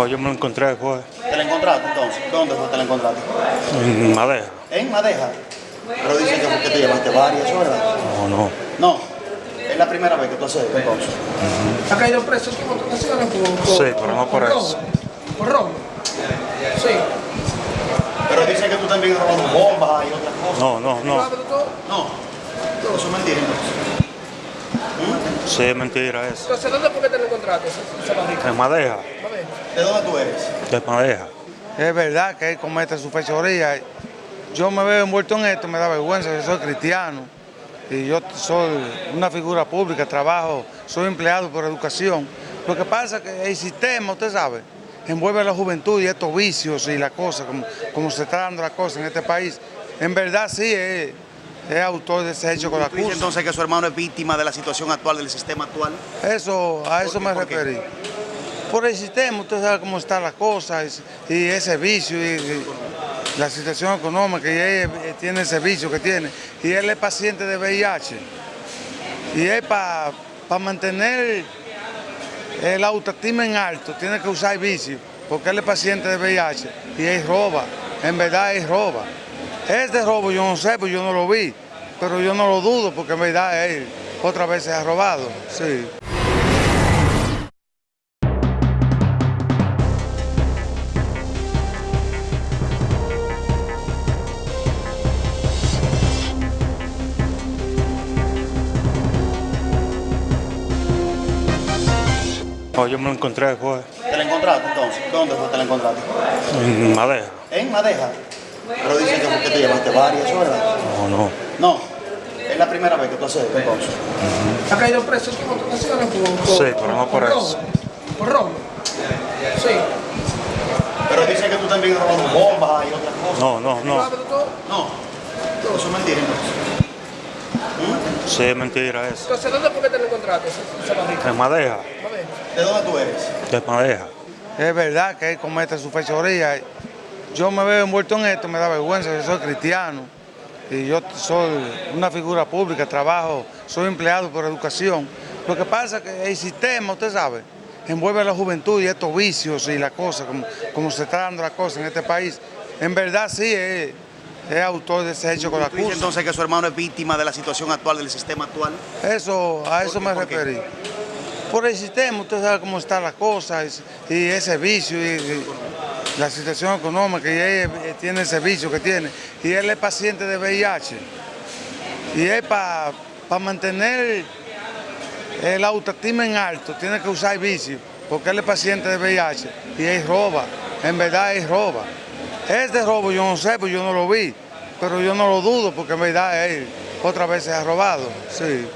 No, yo me lo encontré después ¿Te la encontraste entonces? ¿Dónde fue que te la encontraste? en Madeja. En Madeja. Pero dicen que fue que te llevaste varias, ¿eso es verdad? No, no. No. Es la primera vez que tú haces esto entonces. ¿Ha caído preso por, por, Sí, pero no por eso. ¿Por robo? Sí. Pero dicen que tú también has robado bombas y otras cosas. No, no, ¿Lo no. todo? No. Eso es mentira entonces. Sí, es mentira eso. Entonces, ¿dónde fue que te lo encontraste? En Madeja. ¿De dónde tú eres? De Madeja. Es verdad que él comete su fechoría. Yo me veo envuelto en esto, me da vergüenza, yo soy cristiano y yo soy una figura pública, trabajo, soy empleado por educación. Lo que pasa es que el sistema, usted sabe, envuelve a la juventud y estos vicios y las cosas, como, como se está dando la cosa en este país. En verdad sí es, es autor de ese hecho con la ¿Tú dices acusa. entonces que su hermano es víctima de la situación actual, del sistema actual? Eso, a eso qué? me referí. Por el sistema, usted sabe cómo están las cosas y, ese vicio y, la situación económica y él eh, tiene ese vicio que tiene. Y él es paciente de VIH. Y él para mantener el autoestima en alto tiene que usar vicio, porque él es paciente de VIH y él roba. En verdad él roba. Este robo yo no sé, pues yo no lo vi, pero yo no lo dudo porque en verdad él otra vez se ha robado. Sí. No, yo me lo encontré después ¿Te la encontraste entonces? ¿Dónde fue que te la encontraste? en Madeja. En Madeja. Pero dicen que fue que te llevaste varias, ¿eso es verdad? No, no. No. Es la primera vez que tú haces esto entonces. ¿Ha caído preso ocasiones por, por, Sí, pero no por robo? eso. ¿Por robo? Sí. Pero dicen que tú también has robado bombas y otras cosas. No, no, ¿Lo has no. todo? No. Eso es mentira entonces. Sí, es mentira eso. Entonces, ¿dónde fue que te lo encontraste? En Madeja. ¿De dónde tú eres? De Madeja. Es verdad que él comete su fechoría. Yo me veo envuelto en esto, me da vergüenza, yo soy cristiano y yo soy una figura pública, trabajo, soy empleado por educación. Lo que pasa es que el sistema, usted sabe, envuelve a la juventud y estos vicios y las cosas, como, como se está dando la cosa en este país. En verdad sí es, es autor de ese hecho con la ¿Tú dices acusa. entonces que su hermano es víctima de la situación actual, del sistema actual? Eso, a eso qué? me referí. Por el sistema, usted sabe cómo están las cosas y, y ese vicio y, la situación económica y él eh, tiene ese vicio que tiene. Y él es paciente de VIH. Y él para mantener el autoestima en alto tiene que usar vicio, porque él es paciente de VIH y él roba. En verdad él roba. Este robo yo no sé, pues yo no lo vi, pero yo no lo dudo porque en verdad él otra vez se ha robado. Sí.